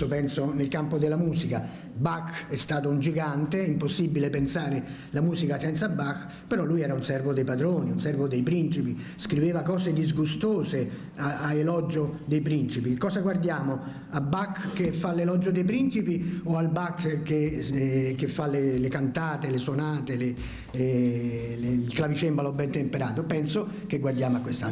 io spesso penso nel campo della musica, Bach è stato un gigante, è impossibile pensare la musica senza Bach, però lui era un servo dei padroni, un servo dei principi, scriveva cose disgustose a, a elogio dei principi. Cosa guardiamo? A Bach che fa l'elogio dei principi o al Bach che, eh, che fa le, le, cantate, le suonate, le, eh, le, il clavicembalo ben temperato? Penso che guardiamo a quest'altro.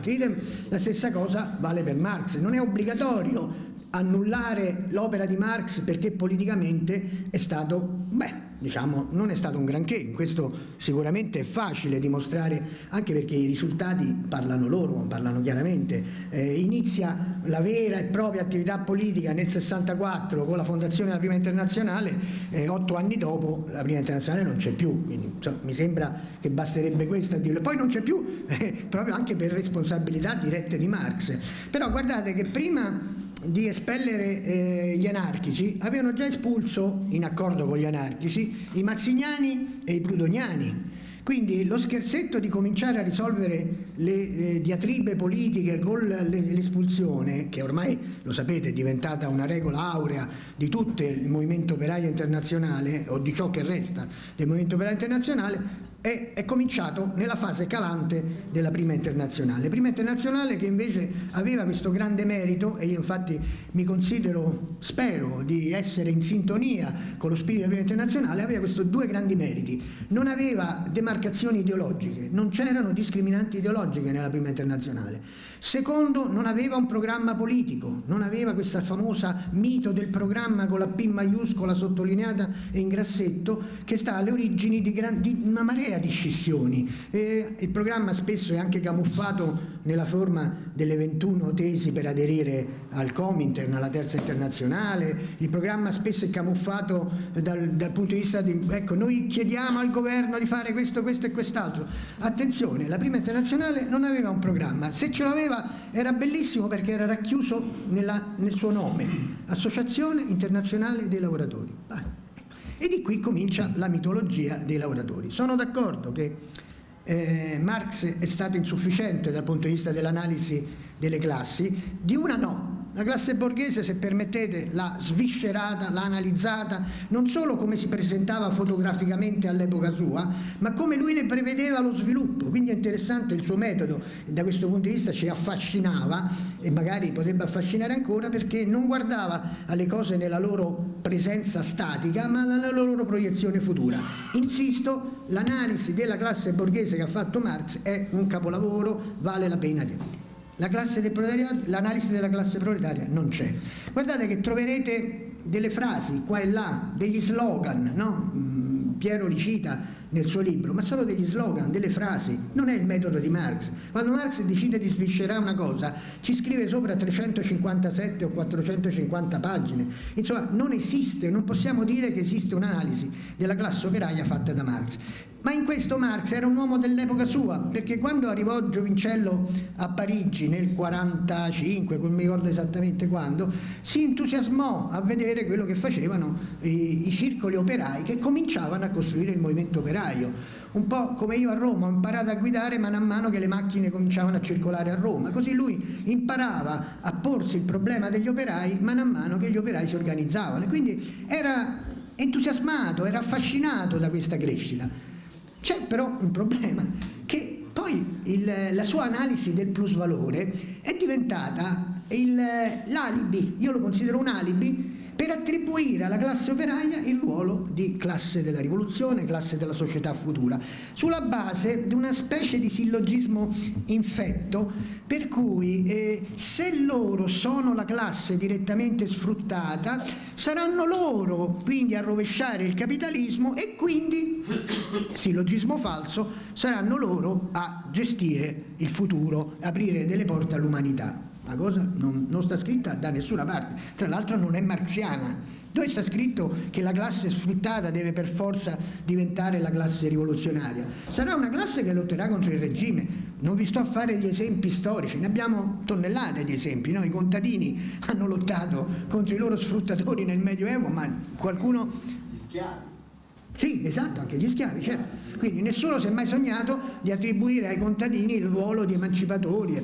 La stessa cosa vale per Marx, non è obbligatorio annullare l'opera di Marx perché politicamente è stato, beh, diciamo, non è stato un granché, in questo sicuramente è facile dimostrare, anche perché i risultati parlano loro, parlano chiaramente. Eh, inizia la vera e propria attività politica nel 64 con la fondazione della Prima Internazionale, eh, otto anni dopo la Prima Internazionale non c'è più, quindi insomma, mi sembra che basterebbe questo a dirlo. Poi non c'è più eh, proprio anche per responsabilità dirette di Marx. Però guardate che prima di espellere eh, gli anarchici avevano già espulso, in accordo con gli anarchici, i mazziniani e i prudoniani. Quindi lo scherzetto di cominciare a risolvere le eh, diatribe politiche con l'espulsione, che ormai lo sapete è diventata una regola aurea di tutto il movimento operaio internazionale o di ciò che resta del movimento operaio internazionale, è, è, cominciato nella fase calante della prima internazionale. Prima internazionale che invece aveva questo grande merito e io infatti mi considero, spero di essere in sintonia con lo spirito della prima internazionale, aveva questi due grandi meriti. Non aveva demarcazioni ideologiche, non c'erano discriminanti ideologiche nella prima internazionale. Secondo, non aveva un programma politico, non aveva questa famosa mito del programma con la P maiuscola sottolineata e in grassetto che sta alle origini di, gran, di una marea di scissioni. Eh, il programma spesso è anche camuffato nella forma delle 21 tesi per aderire al Comintern, alla terza internazionale, il programma spesso è camuffato dal, dal punto di vista di, ecco, noi chiediamo al governo di fare questo, questo e quest'altro. Attenzione, la prima internazionale non aveva un programma, se ce l'aveva era bellissimo perché era racchiuso nella, nel suo nome, Associazione Internazionale dei Lavoratori. Ah. E di qui comincia la mitologia dei lavoratori. Sono d'accordo che eh, Marx è stato insufficiente dal punto di vista dell'analisi delle classi, di una no, la classe borghese, se permettete, l'ha sviscerata, l'ha analizzata, non solo come si presentava fotograficamente all'epoca sua, ma come lui ne prevedeva lo sviluppo. Quindi è interessante il suo metodo, e da questo punto di vista ci affascinava, e magari potrebbe affascinare ancora, perché non guardava alle cose nella loro presenza statica, ma nella loro proiezione futura. Insisto, l'analisi della classe borghese che ha fatto Marx è un capolavoro, vale la pena di l'analisi della classe proletaria non c'è. Guardate che troverete delle frasi qua e là, degli slogan, no? Mm, Piero li cita nel suo libro, ma sono degli slogan, delle frasi, non è il metodo di Marx. Quando Marx decide di sviscerare una cosa, ci scrive sopra 357 o 450 pagine. Insomma, non esiste, non possiamo dire che esiste un'analisi della classe operaia fatta da Marx. Ma in questo Marx era un uomo dell'epoca sua, perché quando arrivò Giovincello a Parigi nel 45, non mi ricordo esattamente quando, si entusiasmò a vedere quello che facevano i, i circoli operai che cominciavano a costruire il movimento operaio. Un po' come io a Roma ho imparato a guidare man a mano che le macchine cominciavano a circolare a Roma, così lui imparava a porsi il problema degli operai man a mano che gli operai si organizzavano. Quindi era entusiasmato, era affascinato da questa crescita. C'è però un problema, che poi il, la sua analisi del plus valore è diventata l'alibi, io lo considero un alibi, per attribuire alla classe operaia il ruolo di classe della rivoluzione, classe della società futura, sulla base di una specie di sillogismo infetto per cui eh, se loro sono la classe direttamente sfruttata, saranno loro quindi a rovesciare il capitalismo e quindi, sillogismo falso, saranno loro a gestire il futuro, aprire delle porte all'umanità. La cosa non, non sta scritta da nessuna parte, tra l'altro non è marxiana. Dove sta scritto che la classe sfruttata deve per forza diventare la classe rivoluzionaria? Sarà una classe che lotterà contro il regime. Non vi sto a fare gli esempi storici, ne abbiamo tonnellate di esempi. No? I contadini hanno lottato contro i loro sfruttatori nel Medioevo, ma qualcuno... Gli schiavi. Sì, esatto, anche gli schiavi, certo. Quindi nessuno si è mai sognato di attribuire ai contadini il ruolo di emancipatori.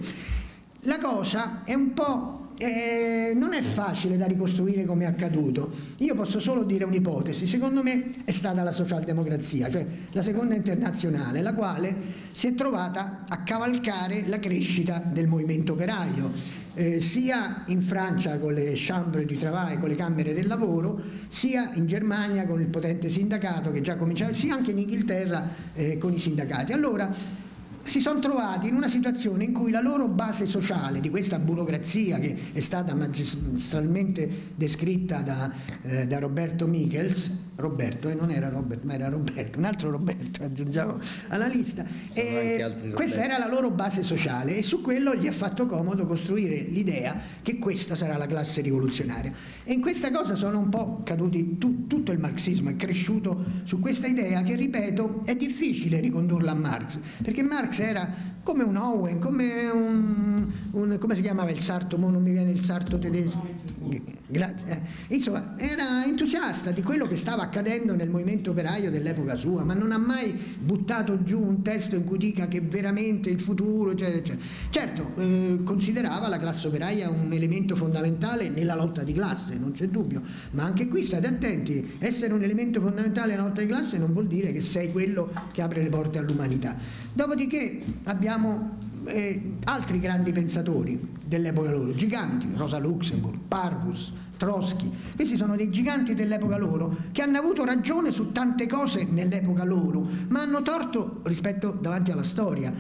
La cosa è un po' eh, non è facile da ricostruire come è accaduto. Io posso solo dire un'ipotesi, secondo me è stata la socialdemocrazia, cioè la seconda internazionale, la quale si è trovata a cavalcare la crescita del movimento operaio. Eh, sia in Francia con le chambre du travail, con le camere del lavoro, sia in Germania con il potente sindacato che già cominciava, sia anche in Inghilterra eh, con i sindacati. Allora, si sono trovati in una situazione in cui la loro base sociale di questa burocrazia che è stata magistralmente descritta da, eh, da Roberto Michels, Roberto, eh, non era Robert, ma era Roberto, un altro Roberto aggiungiamo alla lista, e questa era la loro base sociale e su quello gli ha fatto comodo costruire l'idea che questa sarà la classe rivoluzionaria. E in questa cosa sono un po' caduti, tu, tutto il marxismo è cresciuto su questa idea che, ripeto, è difficile ricondurla a Marx, perché Marx era come un Owen, come un, un come si chiamava il sarto, mo non mi viene il sarto tedesco, grazie, eh. insomma era entusiasta di quello che stava accadendo nel movimento operaio dell'epoca sua, ma non ha mai buttato giù un testo in cui dica che veramente il futuro, eccetera, eccetera. certo eh, considerava la classe operaia un elemento fondamentale nella lotta di classe, non c'è dubbio, ma anche qui state attenti, essere un elemento fondamentale nella lotta di classe non vuol dire che sei quello che apre le porte all'umanità. Dopodiché abbiamo eh, altri grandi pensatori dell'epoca loro, giganti, Rosa Luxemburg, Parvus, Trotsky, questi sono dei giganti dell'epoca loro che hanno avuto ragione su tante cose nell'epoca loro, ma hanno torto rispetto davanti alla storia.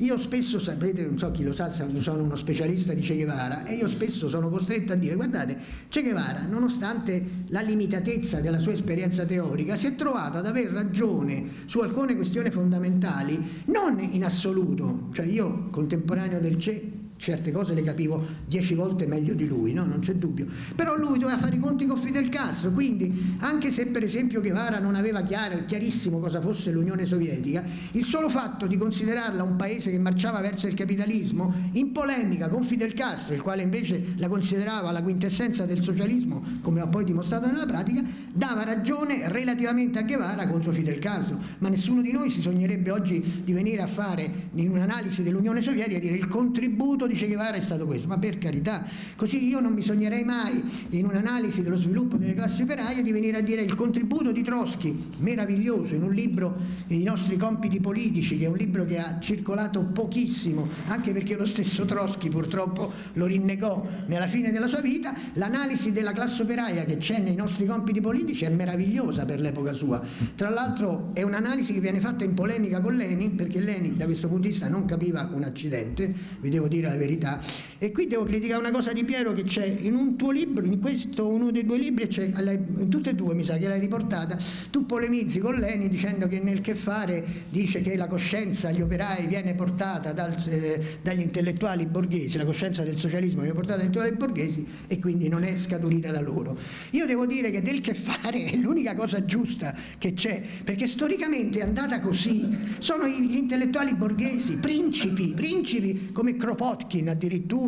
Io spesso, sapete, non so chi lo sa, sono uno specialista di Che Guevara e io spesso sono costretto a dire, guardate, Che Guevara, nonostante la limitatezza della sua esperienza teorica, si è trovato ad aver ragione su alcune questioni fondamentali, non in assoluto, cioè io contemporaneo del Che certe cose le capivo dieci volte meglio di lui, no? non c'è dubbio. Però lui doveva fare i conti con Fidel Castro, quindi anche se per esempio Guevara non aveva chiaro, chiarissimo cosa fosse l'Unione Sovietica, il solo fatto di considerarla un paese che marciava verso il capitalismo, in polemica con Fidel Castro, il quale invece la considerava la quintessenza del socialismo, come ha poi dimostrato nella pratica, dava ragione relativamente a Guevara contro Fidel Castro. Ma nessuno di noi si sognerebbe oggi di venire a fare in un'analisi dell'Unione Sovietica dire il contributo di Che Guevara è stato questo, ma per carità, così io non mi sognerei mai in un'analisi dello sviluppo delle classi operaie di venire a dire il contributo di Trotsky, meraviglioso, in un libro I nostri compiti politici, che è un libro che ha circolato pochissimo, anche perché lo stesso Trotsky purtroppo lo rinnegò nella fine della sua vita, l'analisi della classe operaia che c'è nei nostri compiti politici è meravigliosa per l'epoca sua. Tra l'altro è un'analisi che viene fatta in polemica con Lenin, perché Lenin da questo punto di vista non capiva un accidente, vi devo dire la verità. E qui devo criticare una cosa di Piero che c'è in un tuo libro, in questo uno dei due libri, in tutte e due mi sa che l'hai riportata, tu polemizzi con Leni dicendo che nel che fare dice che la coscienza agli operai viene portata dal, eh, dagli intellettuali borghesi, la coscienza del socialismo viene portata dagli intellettuali borghesi e quindi non è scaturita da loro. Io devo dire che del che fare è l'unica cosa giusta che c'è, perché storicamente è andata così, sono gli intellettuali borghesi, principi, principi come Kropotkin, Kropotkin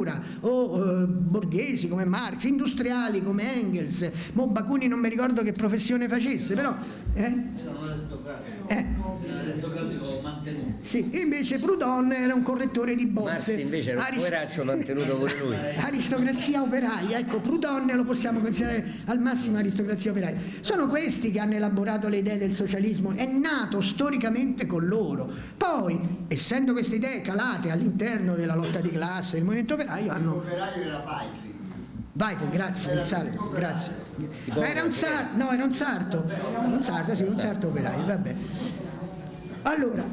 addirittura, o eh, borghesi come Marx, industriali come Engels, mo Bakunin non mi ricordo che professione facesse, però... Eh? Eh. Sì, invece Proudhon era un correttore di bozze. Marx invece era un Arist poveraccio mantenuto pure lui. aristocrazia operaia, ecco, Proudhon lo possiamo considerare al massimo aristocrazia operaia. Sono questi che hanno elaborato le idee del socialismo, è nato storicamente con loro. Poi, essendo queste idee calate all'interno della lotta di classe, del movimento operaio, hanno... L'operaio era Paitri. Vai, grazie, il sarto, grazie. Ma era un sarto, no, era un sarto, un sarto, sì, un sarto operaio, vabbè. Allora,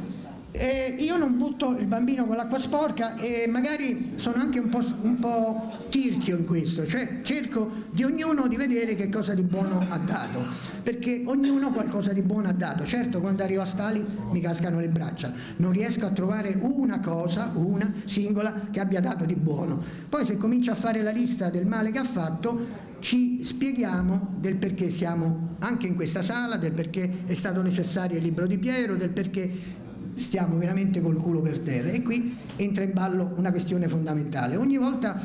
eh, io non butto il bambino con l'acqua sporca e magari sono anche un po', un po', tirchio in questo, cioè cerco di ognuno di vedere che cosa di buono ha dato, perché ognuno qualcosa di buono ha dato. Certo quando arrivo a Stali mi cascano le braccia, non riesco a trovare una cosa, una singola, che abbia dato di buono. Poi se comincio a fare la lista del male che ha fatto, ci spieghiamo del perché siamo anche in questa sala, del perché è stato necessario il libro di Piero, del perché stiamo veramente col culo per terra e qui entra in ballo una questione fondamentale. Ogni volta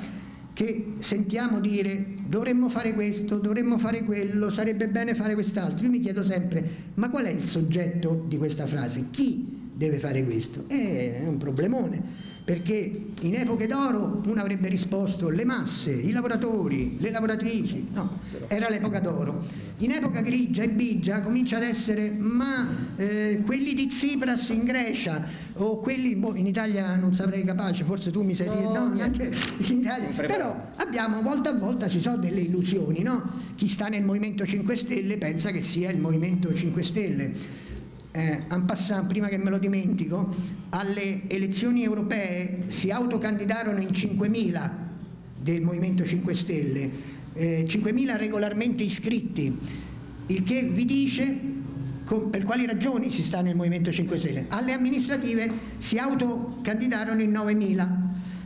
che sentiamo dire dovremmo fare questo, dovremmo fare quello, sarebbe bene fare quest'altro, io mi chiedo sempre ma qual è il soggetto di questa frase? Chi deve fare questo? È un problemone perché in epoche d'oro uno avrebbe risposto le masse, i lavoratori, le lavoratrici, no, era l'epoca d'oro. In epoca grigia e bigia comincia ad essere ma eh, quelli di Tsipras in Grecia o quelli boh, in Italia non saprei capace, forse tu mi sai dire, no, neanche in Italia, però abbiamo volta a volta ci sono delle illusioni, no? Chi sta nel Movimento 5 Stelle pensa che sia il Movimento 5 Stelle eh, en passant, prima che me lo dimentico, alle elezioni europee si autocandidarono in 5.000 del Movimento 5 Stelle, eh, 5.000 regolarmente iscritti, il che vi dice per quali ragioni si sta nel Movimento 5 Stelle. Alle amministrative si autocandidarono in 9.000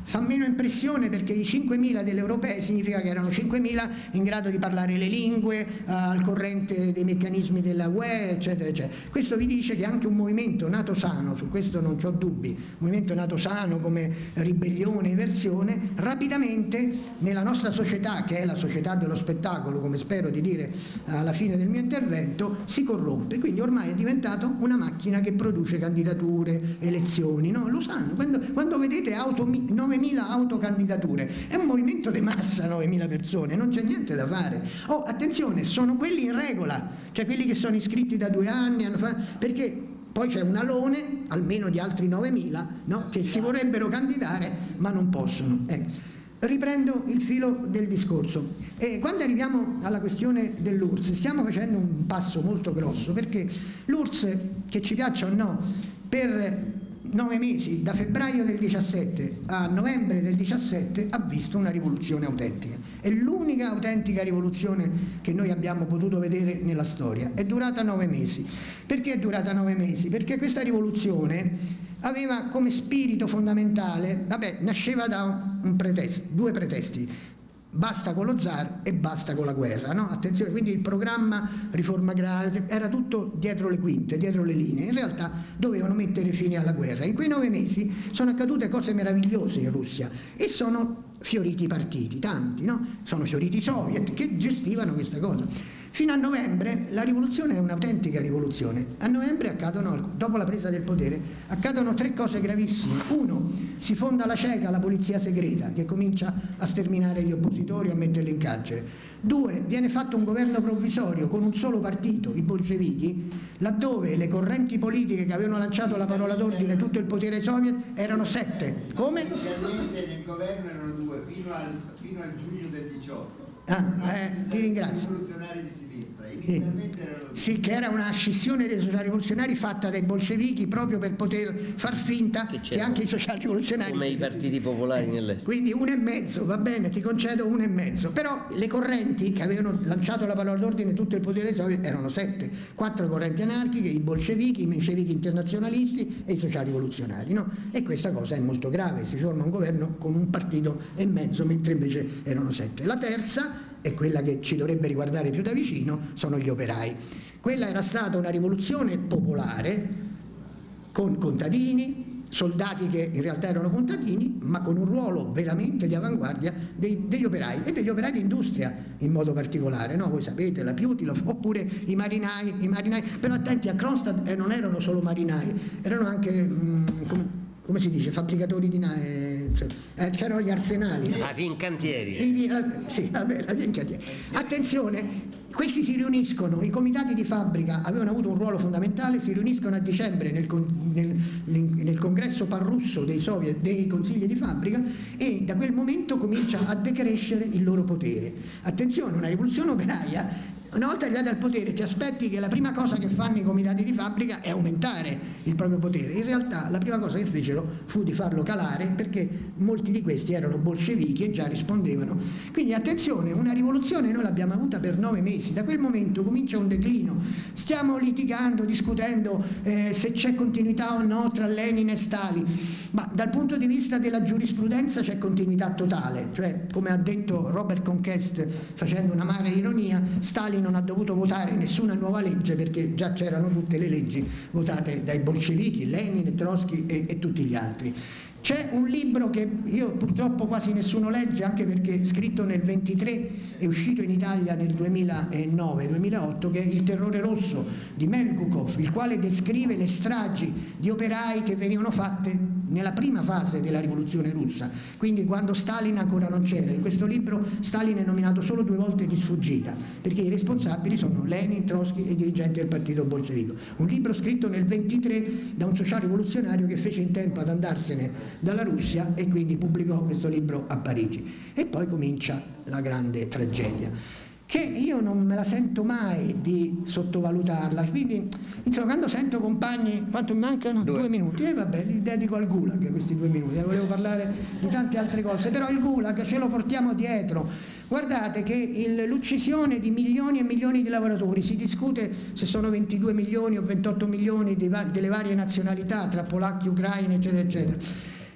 fa meno impressione perché i 5.000 delle europee significa che erano 5.000 in grado di parlare le lingue, eh, al corrente dei meccanismi della UE, eccetera, eccetera. Questo vi dice che anche un movimento nato sano, su questo non ho dubbi, un movimento nato sano come ribellione, eversione, rapidamente nella nostra società, che è la società dello spettacolo, come spero di dire alla fine del mio intervento, si corrompe. Quindi ormai è diventato una macchina che produce candidature, elezioni, no? Lo sanno. Quando, quando vedete auto, 9 9.000 autocandidature, è un movimento di massa 9.000 persone, non c'è niente da fare. Oh, attenzione, sono quelli in regola, cioè quelli che sono iscritti da due anni, perché poi c'è un alone, almeno di altri 9.000, no? che si vorrebbero candidare ma non possono. Eh. Riprendo il filo del discorso. E quando arriviamo alla questione dell'URSS stiamo facendo un passo molto grosso perché l'URSS, che ci piaccia o no, per nove mesi, da febbraio del 17 a novembre del 17, ha visto una rivoluzione autentica. È l'unica autentica rivoluzione che noi abbiamo potuto vedere nella storia. È durata nove mesi. Perché è durata nove mesi? Perché questa rivoluzione aveva come spirito fondamentale, vabbè, nasceva da pretesto, due pretesti basta con lo zar e basta con la guerra. No? Attenzione, quindi il programma riforma agraria era tutto dietro le quinte, dietro le linee. In realtà dovevano mettere fine alla guerra. In quei nove mesi sono accadute cose meravigliose in Russia e sono fioriti i partiti, tanti, no? sono fioriti i soviet che gestivano questa cosa. Fino a novembre la rivoluzione è un'autentica rivoluzione. A novembre accadono, dopo la presa del potere, accadono tre cose gravissime. Uno, si fonda la CECA, la polizia segreta, che comincia a sterminare gli oppositori, a metterli in carcere. Due, viene fatto un governo provvisorio con un solo partito, i bolscevichi, laddove le correnti politiche che avevano lanciato la parola d'ordine tutto il potere soviet erano sette. Come? Inizialmente nel governo erano due, fino al, fino al giugno del 18. Ah, eh, ti ringrazio. Sì. sì, che era una scissione dei sociali rivoluzionari fatta dai bolscevichi proprio per poter far finta che, che anche i sociali rivoluzionari come i partiti popolari eh, nell'est quindi uno e mezzo, va bene, ti concedo uno e mezzo però le correnti che avevano lanciato la parola d'ordine tutto il potere soviet erano sette quattro correnti anarchiche, i bolscevichi i mencevichi internazionalisti e i sociali rivoluzionari no? e questa cosa è molto grave si forma un governo con un partito e mezzo mentre invece erano sette la terza e quella che ci dovrebbe riguardare più da vicino sono gli operai. Quella era stata una rivoluzione popolare con contadini, soldati che in realtà erano contadini, ma con un ruolo veramente di avanguardia dei, degli operai e degli operai di industria in modo particolare, no? voi sapete, la Piutilov, oppure i marinai, i marinai, però attenti a Kronstadt eh, non erano solo marinai, erano anche, mh, mm, come, come si dice, fabbricatori di navi, cioè, eh, c'erano gli arsenali. La Fincantieri. I, sì, vabbè, la Fincantieri. Attenzione, questi si riuniscono, i comitati di fabbrica avevano avuto un ruolo fondamentale, si riuniscono a dicembre nel, nel, nel congresso parrusso dei, soviet, dei consigli di fabbrica e da quel momento comincia a decrescere il loro potere. Attenzione, una rivoluzione operaia una volta arrivati al potere ti aspetti che la prima cosa che fanno i comitati di fabbrica è aumentare il proprio potere. In realtà la prima cosa che fecero fu di farlo calare perché molti di questi erano bolscevichi e già rispondevano. Quindi attenzione, una rivoluzione noi l'abbiamo avuta per nove mesi, da quel momento comincia un declino. Stiamo litigando, discutendo eh, se c'è continuità o no tra Lenin e Stalin, ma dal punto di vista della giurisprudenza c'è continuità totale, cioè come ha detto Robert Conquest facendo una mare ironia, Stalin non ha dovuto votare nessuna nuova legge perché già c'erano tutte le leggi votate dai bolscevichi, Lenin, Trotsky e, e tutti gli altri. C'è un libro che io purtroppo quasi nessuno legge, anche perché scritto nel 23, è uscito in Italia nel 2009-2008, che è Il terrore rosso di Melgukov, il quale descrive le stragi di operai che venivano fatte nella prima fase della rivoluzione russa, quindi quando Stalin ancora non c'era. In questo libro Stalin è nominato solo due volte di sfuggita, perché i responsabili sono Lenin, Trotsky e i dirigenti del partito bolscevico. Un libro scritto nel 23 da un sociale rivoluzionario che fece in tempo ad andarsene dalla Russia e quindi pubblicò questo libro a Parigi. E poi comincia la grande tragedia che io non me la sento mai di sottovalutarla. Quindi, insomma, quando sento compagni, quanto mi mancano? Due, due minuti, e eh, vabbè, li dedico al Gulag questi due minuti, volevo parlare di tante altre cose, però il Gulag ce lo portiamo dietro. Guardate che l'uccisione di milioni e milioni di lavoratori, si discute se sono 22 milioni o 28 milioni delle varie nazionalità, tra polacchi, ucraini, eccetera, eccetera.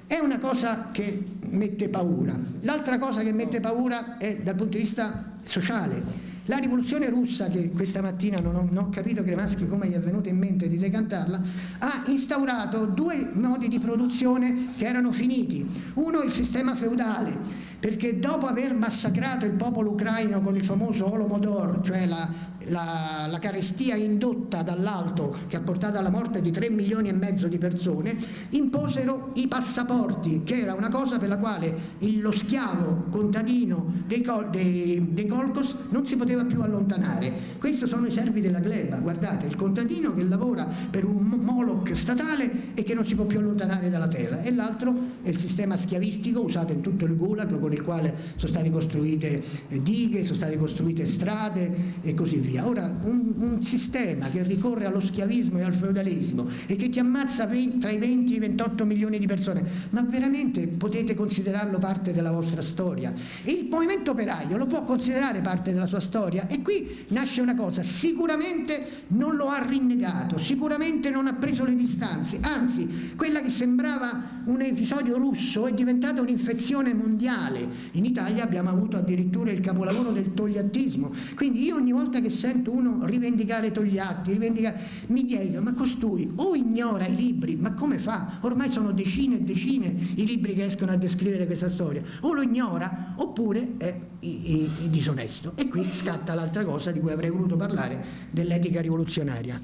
È una cosa che mette paura. L'altra cosa che mette paura è dal punto di vista sociale. La rivoluzione russa, che questa mattina non ho, non ho capito Cremaschi come gli è venuto in mente di decantarla, ha instaurato due modi di produzione che erano finiti. Uno il sistema feudale, perché dopo aver massacrato il popolo ucraino con il famoso Olomodor, cioè la la, la, carestia indotta dall'alto che ha portato alla morte di 3 milioni e mezzo di persone, imposero i passaporti, che era una cosa per la quale lo schiavo contadino dei, dei, dei Colcos non si poteva più allontanare. Questi sono i servi della gleba, guardate, il contadino che lavora per un Moloch statale e che non si può più allontanare dalla terra, e l'altro è il sistema schiavistico usato in tutto il Gulag, con il quale sono state costruite dighe, sono state costruite strade e così via via. Ora, un, un, sistema che ricorre allo schiavismo e al feudalesimo e che ti ammazza 20, tra i 20 e i 28 milioni di persone, ma veramente potete considerarlo parte della vostra storia? Il movimento operaio lo può considerare parte della sua storia? E qui nasce una cosa, sicuramente non lo ha rinnegato, sicuramente non ha preso le distanze, anzi, quella che sembrava un episodio russo è diventata un'infezione mondiale. In Italia abbiamo avuto addirittura il capolavoro del togliattismo, quindi io ogni volta che sento uno rivendicare Togliatti, rivendicare, mi chiedo, ma costui o ignora i libri, ma come fa? Ormai sono decine e decine i libri che escono a descrivere questa storia, o lo ignora oppure è i, i, disonesto. E qui scatta l'altra cosa di cui avrei voluto parlare, dell'etica rivoluzionaria.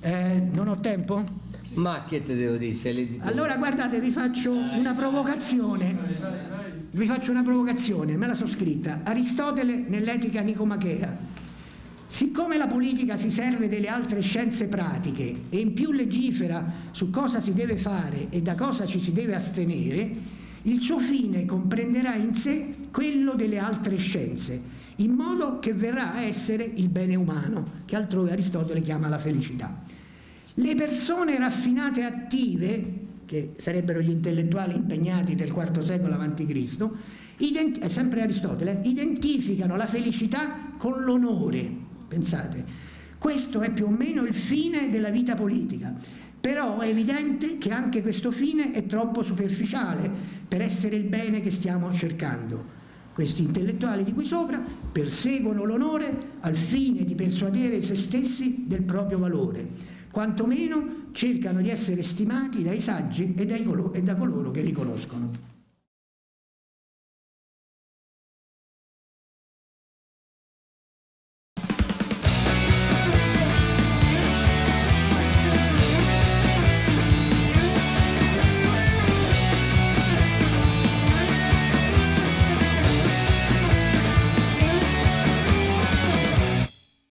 Eh, non ho tempo? Ma che te devo dire? Allora guardate, vi faccio una provocazione. Vi faccio una provocazione, me la so scritta. Aristotele nell'etica nicomachea Siccome la politica si serve delle altre scienze pratiche e in più legifera su cosa si deve fare e da cosa ci si deve astenere, il suo fine comprenderà in sé quello delle altre scienze, in modo che verrà a essere il bene umano, che altrove Aristotele chiama la felicità. Le persone raffinate e attive, che sarebbero gli intellettuali impegnati del IV secolo a.C., è sempre Aristotele, identificano la felicità con l'onore, Pensate, questo è più o meno il fine della vita politica, però è evidente che anche questo fine è troppo superficiale per essere il bene che stiamo cercando. Questi intellettuali di qui sopra perseguono l'onore al fine di persuadere se stessi del proprio valore, quantomeno cercano di essere stimati dai saggi e, dai e da coloro che li conoscono.